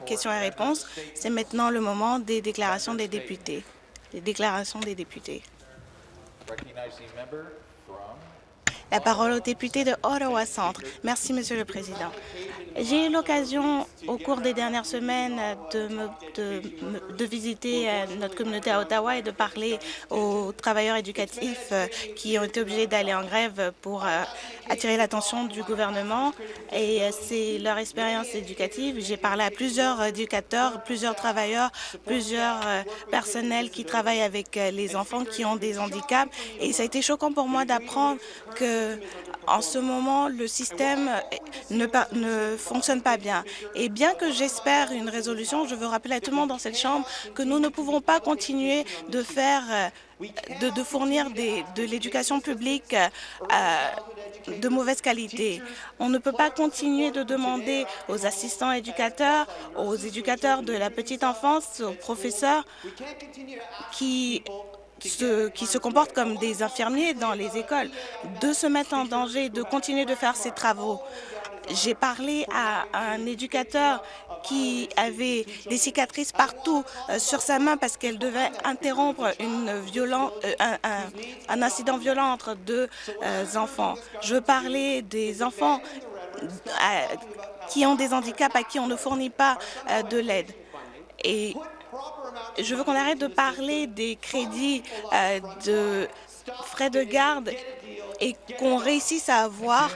questions et réponses. C'est maintenant le moment des déclarations des députés. Les déclarations des députés. La parole au député de Ottawa Centre. Merci, Monsieur le Président. J'ai eu l'occasion au cours des dernières semaines de, de, visiter euh, notre communauté à Ottawa et de parler aux travailleurs éducatifs euh, qui ont été obligés d'aller en grève pour euh, attirer l'attention du gouvernement et c'est leur expérience éducative. J'ai parlé à plusieurs éducateurs, plusieurs travailleurs, plusieurs personnels qui travaillent avec les enfants qui ont des handicaps et ça a été choquant pour moi d'apprendre que en ce moment, le système ne, ne fonctionne pas bien. Et bien que j'espère une résolution, je veux rappeler à tout le monde dans cette Chambre que nous ne pouvons pas continuer de faire de, de fournir de l'éducation publique euh, de mauvaise qualité. On ne peut pas continuer de demander aux assistants éducateurs, aux éducateurs de la petite enfance, aux professeurs qui se, qui se comportent comme des infirmiers dans les écoles, de se mettre en danger, de continuer de faire ces travaux. J'ai parlé à un éducateur qui avait des cicatrices partout euh, sur sa main parce qu'elle devait interrompre une violent, euh, un, un, incident violent entre deux euh, enfants. Je veux parler des enfants qui ont des handicaps à qui on ne fournit pas de l'aide. Et je veux qu'on arrête de parler des crédits euh, de frais de garde et qu'on réussisse à avoir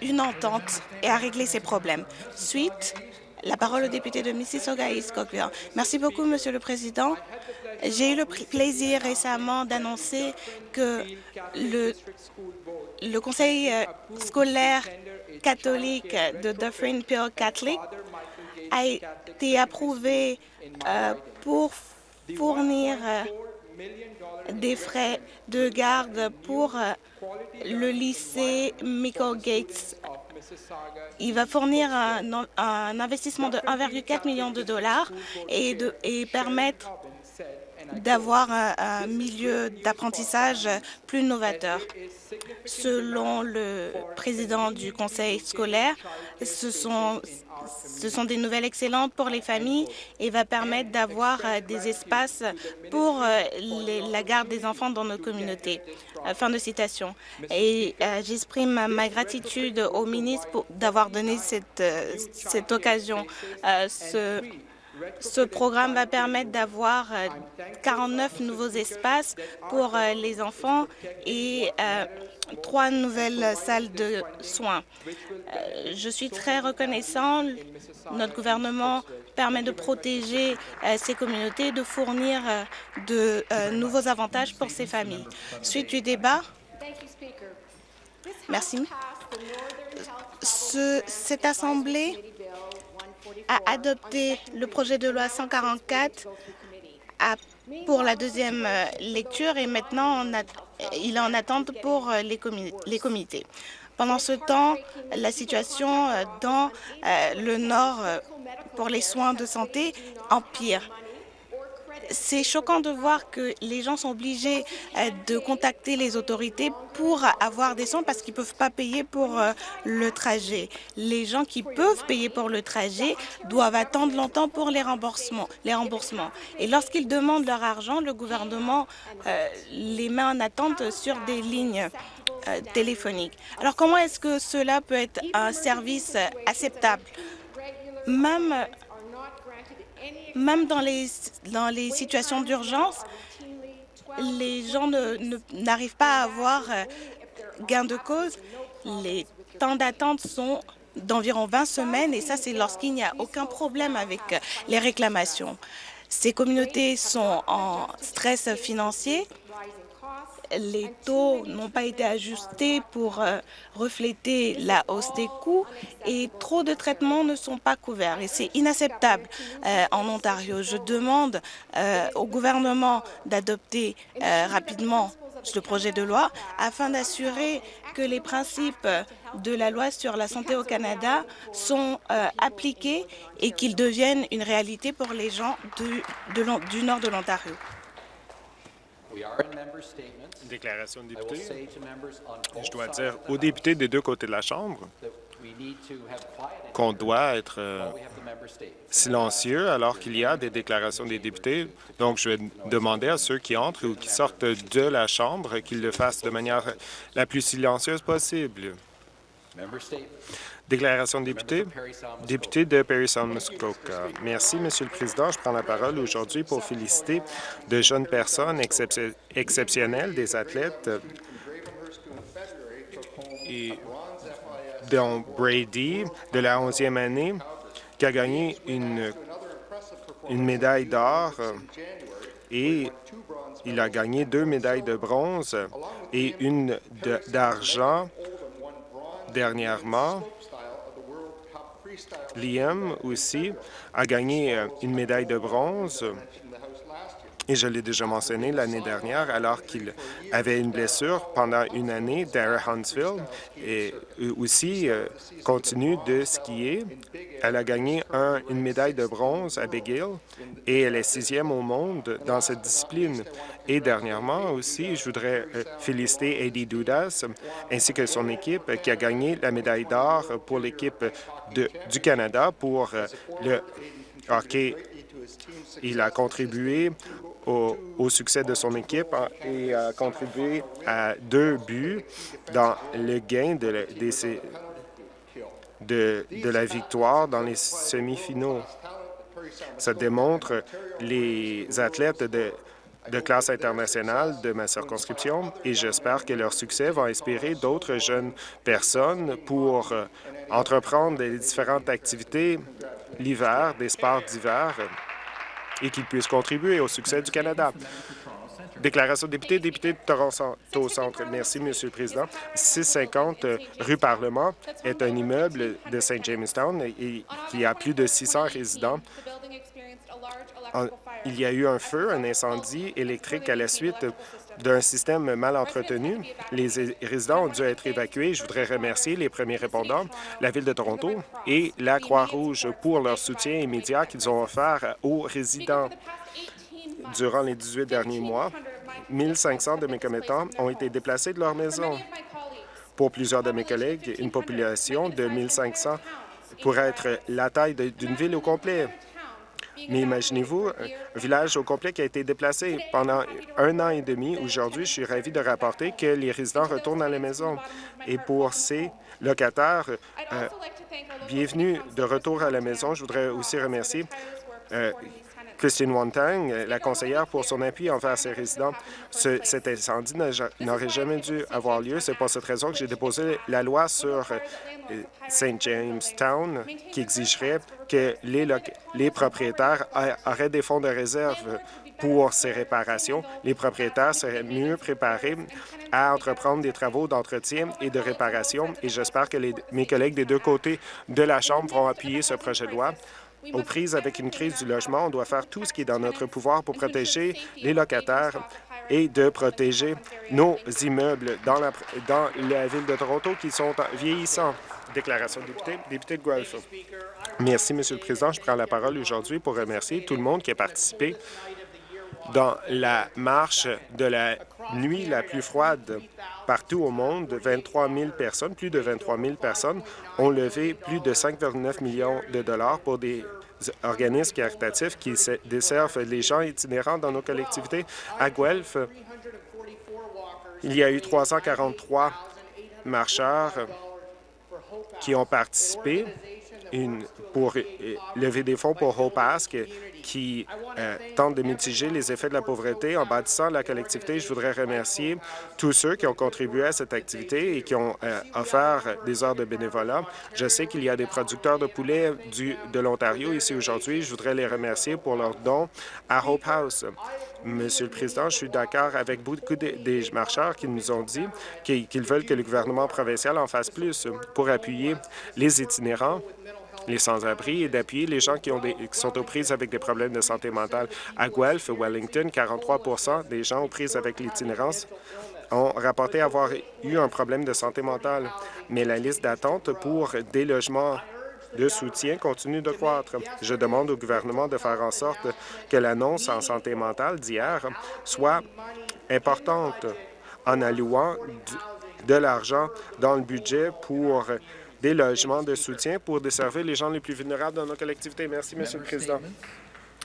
une entente et à régler ces problèmes. Suite, la parole au député de Mississauga East. Merci beaucoup, Monsieur le Président. J'ai eu le plaisir récemment d'annoncer que le, le conseil euh, scolaire catholique de Dufferin Pure Catholic a été approuvé euh, pour fournir euh, des frais de garde pour euh, le lycée Michael Gates. Il va fournir un, investissement de 1,4 million de dollars et, permettre d'avoir un, milieu d'apprentissage plus novateur. Selon le président du conseil scolaire, ce sont, des nouvelles excellentes pour les familles et va permettre d'avoir euh, des espaces pour euh, les, la garde des enfants dans nos communautés. Euh, fin de citation. Et j'exprime ma gratitude au ministre d'avoir donné cette, cette occasion. Ce, ce programme va permettre d'avoir 49 nouveaux espaces pour les enfants et trois nouvelles salles de soins. Euh, je suis très reconnaissant. Notre gouvernement permet de protéger euh, ces communautés de fournir euh, de nouveaux avantages pour ces familles. Suite du débat. Merci. Ce, cette Assemblée a adopté le projet de loi 144 à, pour la deuxième lecture et maintenant il est en attente pour euh, les, comités. Pendant ce temps, la situation euh, dans euh, le Nord pour les soins de santé empire c'est choquant de voir que les gens sont obligés euh, de contacter les autorités pour avoir des soins parce qu'ils ne peuvent pas payer pour euh, le trajet. Les gens qui peuvent payer pour le trajet doivent attendre longtemps pour les remboursements. Les remboursements. Et lorsqu'ils demandent leur argent, le gouvernement euh, les met en attente sur des lignes téléphoniques. Alors comment est-ce que cela peut être un service acceptable? Même même dans les, situations d'urgence, les gens n'arrivent pas à avoir euh, gain de cause. Les temps d'attente sont d'environ 20 semaines et ça, c'est lorsqu'il n'y a aucun problème avec euh, les réclamations. Ces communautés sont en stress financier les taux n'ont pas été ajustés pour euh, refléter la hausse des coûts et trop de traitements ne sont pas couverts. Et c'est inacceptable euh, en Ontario. Je demande euh, au gouvernement d'adopter rapidement le projet de loi afin d'assurer que les principes de la loi sur la santé au Canada sont appliqués et qu'ils deviennent une réalité pour les gens du nord de l'Ontario. Déclaration de député. Je dois dire aux députés des deux côtés de la Chambre qu'on doit être euh, silencieux alors qu'il y a des déclarations des députés. Donc, je vais demander à ceux qui entrent ou qui sortent de la Chambre qu'ils le fassent de manière la plus silencieuse possible. Déclaration de député. Député de Perry Muskoka. Merci, Monsieur le Président. Je prends la parole aujourd'hui pour féliciter de jeunes personnes exceptionnelles, des athlètes dont Brady, de la 11e année, qui a gagné une médaille d'or et il a gagné deux médailles de bronze et une d'argent dernièrement. Liam aussi a gagné euh, une médaille de bronze et je l'ai déjà mentionné l'année dernière, alors qu'il avait une blessure pendant une année, Dara Huntsville, et aussi euh, continue de skier. Elle a gagné une médaille de bronze à Big Hill et elle est sixième au monde dans cette discipline. Et dernièrement aussi, je voudrais euh, féliciter Eddie Dudas ainsi que son équipe qui a gagné la médaille d'or pour l'équipe du Canada pour euh, le hockey il a contribué au, succès de son équipe hein, et a contribué à deux buts dans le gain de, de, de la victoire dans les semi-finaux. Ça démontre les athlètes de, de classe internationale de ma circonscription et j'espère que leur succès va inspirer d'autres jeunes personnes pour euh, entreprendre les différentes activités l'hiver, des sports d'hiver et qu'ils puissent contribuer au succès du Canada. Déclaration député, député de Toronto Centre. Merci, Monsieur le Président. 650 euh, rue Parlement est un immeuble de St. Jamestown qui a plus de 600 résidents. Il y a eu un feu, un incendie électrique à la suite d'un système mal entretenu. Les résidents ont dû être évacués. Je voudrais remercier les premiers répondants, la Ville de Toronto et la Croix-Rouge pour leur soutien immédiat qu'ils ont offert aux résidents. Durant les 18 derniers mois, 1500 de mes commettants ont été déplacés de leur maison. Pour plusieurs de mes collègues, une population de 1500 pourrait être la taille d'une ville au complet. Mais imaginez-vous, un village au complet qui a été déplacé pendant un an et demi. Aujourd'hui, je suis ravi de rapporter que les résidents retournent à la maison. Et pour ces locataires, euh, bienvenue de retour à la maison. Je voudrais aussi remercier euh, Christine Wantang, la conseillère, pour son appui envers ses résidents. cet incendie n'aurait jamais dû avoir lieu. C'est pour cette raison que j'ai déposé la loi sur euh, St. Jamestown qui exigerait que les propriétaires auraient des fonds de réserve pour ces réparations. Les propriétaires seraient mieux préparés à entreprendre des travaux d'entretien et de réparation et j'espère que mes collègues des deux côtés de la Chambre vont appuyer ce projet de loi. Aux prises avec une crise du logement, on doit faire tout ce qui est dans notre pouvoir pour protéger les locataires et de protéger nos immeubles dans la, dans la ville de Toronto qui sont vieillissants. Déclaration de député, député de Guelph. Merci, Monsieur le Président. Je prends la parole aujourd'hui pour remercier tout le monde qui a participé dans la marche de la nuit la plus froide partout au monde. 23 000 personnes, plus de 23 000 personnes, ont levé plus de 5,9 millions de dollars pour des organismes caritatifs qui desservent les gens itinérants dans nos collectivités. À Guelph, il y a eu 343 marcheurs qui ont participé pour euh, lever des fonds pour Hope Ask, qui euh, tente de mitiger les effets de la pauvreté en bâtissant la collectivité. Je voudrais remercier tous ceux qui ont contribué à cette activité et qui ont euh, offert des heures de bénévolat. Je sais qu'il y a des producteurs de poulets du, de l'Ontario ici aujourd'hui. Je voudrais les remercier pour leurs dons à Hope House. Monsieur le Président, je suis d'accord avec beaucoup des marcheurs qui nous ont dit qu'ils veulent que le gouvernement provincial en fasse plus pour appuyer les itinérants les sans-abri et d'appuyer les gens qui, ont des, qui sont aux prises avec des problèmes de santé mentale. À Guelph, Wellington, 43% des gens aux prises avec l'itinérance ont rapporté avoir eu un problème de santé mentale, mais la liste d'attente pour des logements de soutien continue de croître. Je demande au gouvernement de faire en sorte que l'annonce en santé mentale d'hier soit importante en allouant de l'argent dans le budget pour des logements de soutien pour desservir les gens les plus vulnérables dans nos collectivités. Merci, Monsieur le Président.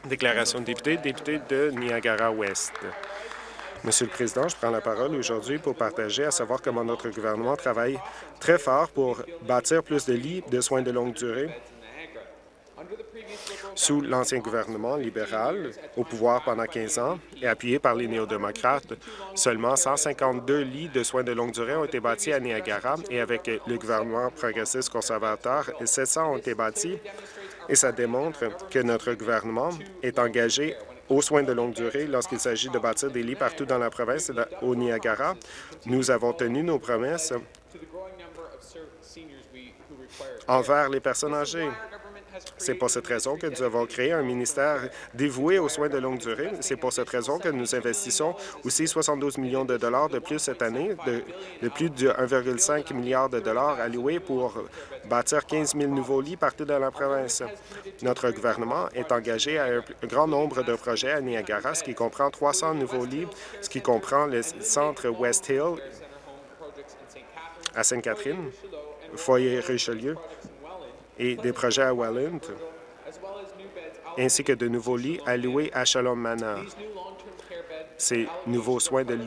Déclaration de député, député de Niagara-Ouest. Monsieur le Président, je prends la parole aujourd'hui pour partager à savoir comment notre gouvernement travaille très fort pour bâtir plus de lits de soins de longue durée sous l'ancien gouvernement libéral au pouvoir pendant 15 ans et appuyé par les néo-démocrates, seulement 152 lits de soins de longue durée ont été bâtis à Niagara et avec le gouvernement progressiste conservateur, 700 ont été bâtis et ça démontre que notre gouvernement est engagé aux soins de longue durée lorsqu'il s'agit de bâtir des lits partout dans la province au Niagara. Nous avons tenu nos promesses envers les personnes âgées. C'est pour cette raison que nous avons créé un ministère dévoué aux soins de longue durée. C'est pour cette raison que nous investissons aussi 72 millions de dollars de plus cette année, de, plus de 1,5 milliard de dollars alloués pour bâtir 15 000 nouveaux lits partout dans la province. Notre gouvernement est engagé à un grand nombre de projets à Niagara, ce qui comprend 300 nouveaux lits, ce qui comprend le centre West Hill à Sainte-Catherine, foyer Richelieu, et des projets à Welland, ainsi que de nouveaux lits alloués à Shalom Manor. Ces nouveaux soins de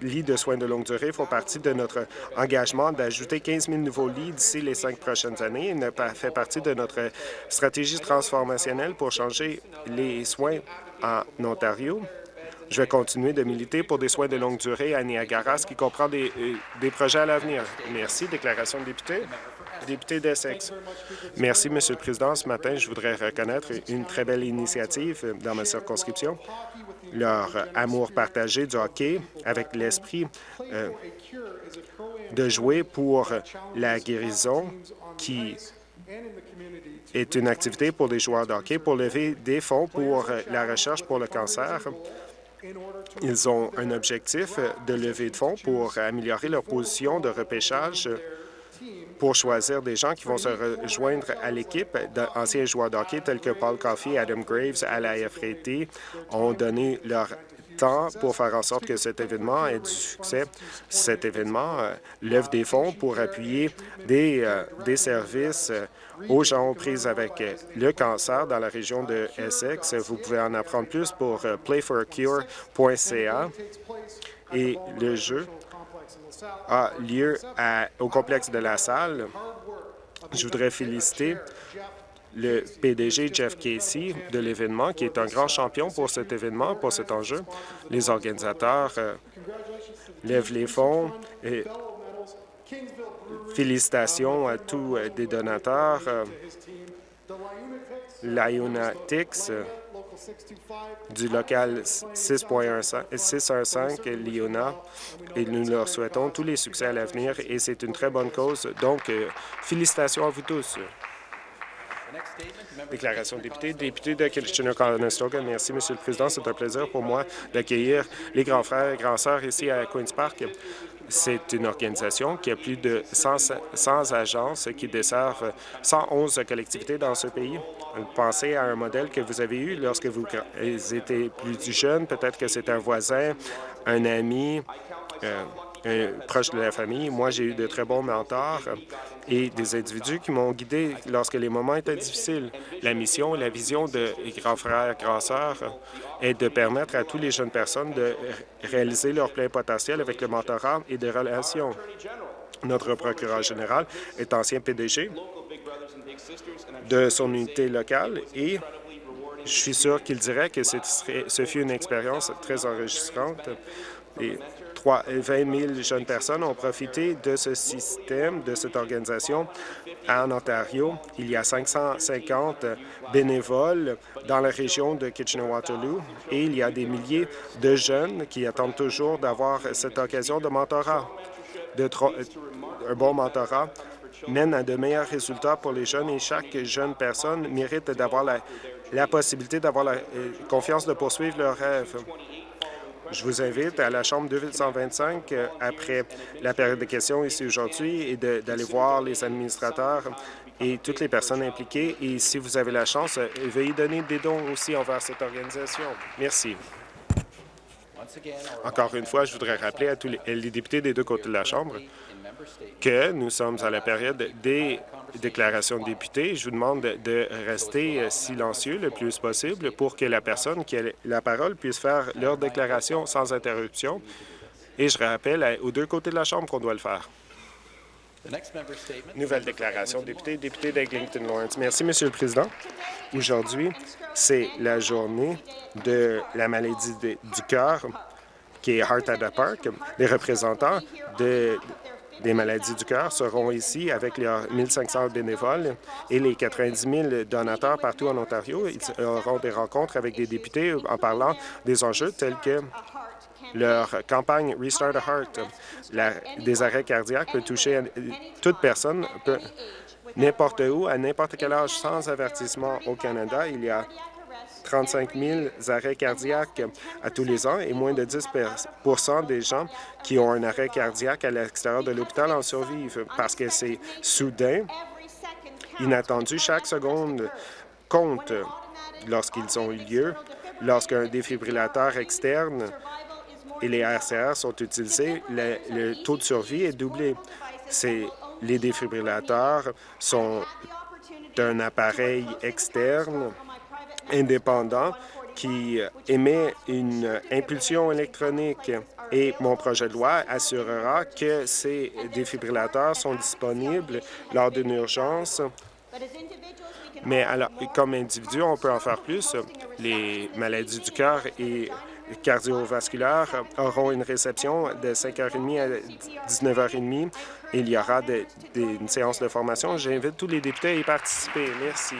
lits de soins de longue durée font partie de notre engagement d'ajouter 15 000 nouveaux lits d'ici les cinq prochaines années et fait partie de notre stratégie transformationnelle pour changer les soins en Ontario. Je vais continuer de militer pour des soins de longue durée à Niagara, ce qui comprend des, euh, des projets à l'avenir. Merci. Déclaration de député Merci, Monsieur le Président. Ce matin, je voudrais reconnaître une très belle initiative dans ma circonscription, leur amour partagé du hockey avec l'esprit euh, de jouer pour la guérison qui est une activité pour les joueurs de hockey pour lever des fonds pour la recherche pour le cancer. Ils ont un objectif de lever de fonds pour améliorer leur position de repêchage pour choisir des gens qui vont se rejoindre à l'équipe d'anciens joueurs d'hockey tels que Paul Coffey, Adam Graves, à la FRT ont donné leur temps pour faire en sorte que cet événement ait du succès. Cet événement euh, lève des fonds pour appuyer des, euh, des services euh, aux gens pris avec le cancer dans la région de Essex. Vous pouvez en apprendre plus pour playforacure.ca et le jeu a lieu au complexe de la salle. Je voudrais féliciter le PDG Jeff Casey de l'événement, qui est un grand champion pour cet événement, pour cet enjeu. Les organisateurs euh, lèvent les fonds et félicitations à tous euh, des donateurs. Euh, L'Ionatix du local 615 Liona et nous leur souhaitons tous les succès à l'avenir et c'est une très bonne cause. Donc, euh, félicitations à vous tous. Déclaration de député. Député de Kitchener-Conestoga. Merci, Monsieur le Président. C'est un plaisir pour moi d'accueillir les grands frères et grands sœurs ici à Queen's Park. C'est une organisation qui a plus de 100, agences qui desservent 111 collectivités dans ce pays. Pensez à un modèle que vous avez eu lorsque vous étiez plus jeune. Peut-être que c'est un voisin, un ami, euh, un proche de la famille. Moi, j'ai eu de très bons mentors et des individus qui m'ont guidé lorsque les moments étaient difficiles. La mission la vision de grands frères, grands sœurs est de permettre à toutes les jeunes personnes de réaliser leur plein potentiel avec le mentorat et des relations. Notre procureur général est ancien PDG de son unité locale et je suis sûr qu'il dirait que ce fut une expérience très enregistrante. 20 000 jeunes personnes ont profité de ce système, de cette organisation en Ontario. Il y a 550 bénévoles dans la région de Kitchener-Waterloo et il y a des milliers de jeunes qui attendent toujours d'avoir cette occasion de mentorat. De un bon mentorat mène à de meilleurs résultats pour les jeunes et chaque jeune personne mérite d'avoir la, la possibilité d'avoir la euh, confiance de poursuivre leurs rêves. Je vous invite à la Chambre 2125 euh, après la période de questions ici aujourd'hui et d'aller voir les administrateurs et toutes les personnes impliquées. Et si vous avez la chance, euh, veuillez donner des dons aussi envers cette organisation. Merci. Encore une fois, je voudrais rappeler à tous les, les députés des deux côtés de la Chambre que nous sommes à la période des déclarations de députés. Je vous demande de rester silencieux le plus possible pour que la personne qui a la parole puisse faire leur déclaration sans interruption. Et je rappelle aux deux côtés de la Chambre qu'on doit le faire. Nouvelle déclaration, député, député d'Eglinton Lawrence. Merci, Monsieur le Président. Aujourd'hui, c'est la journée de la maladie du cœur, qui est Heart at the Park. Les représentants de, des maladies du cœur seront ici avec les 1500 bénévoles et les 90 000 donateurs partout en Ontario. Ils auront des rencontres avec des députés en parlant des enjeux tels que leur campagne Restart a Heart. des arrêts cardiaques peuvent toucher toute personne, n'importe où, à n'importe quel âge, sans avertissement au Canada. Il y a 35 000 arrêts cardiaques à tous les ans et moins de 10% des gens qui ont un arrêt cardiaque à l'extérieur de l'hôpital en survivent parce que c'est soudain, inattendu. Chaque seconde compte lorsqu'ils ont eu lieu. Lorsqu'un défibrillateur externe et les RCR sont utilisés, le, taux de survie est doublé. Les défibrillateurs sont un appareil externe indépendant qui émet une impulsion électronique et mon projet de loi assurera que ces défibrillateurs sont disponibles lors d'une urgence. Mais alors, comme individu, on peut en faire plus. Les maladies du cœur et cardiovasculaires auront une réception de 5h30 à 19h30. Il y aura une séance de formation. J'invite tous les députés à y participer. Merci.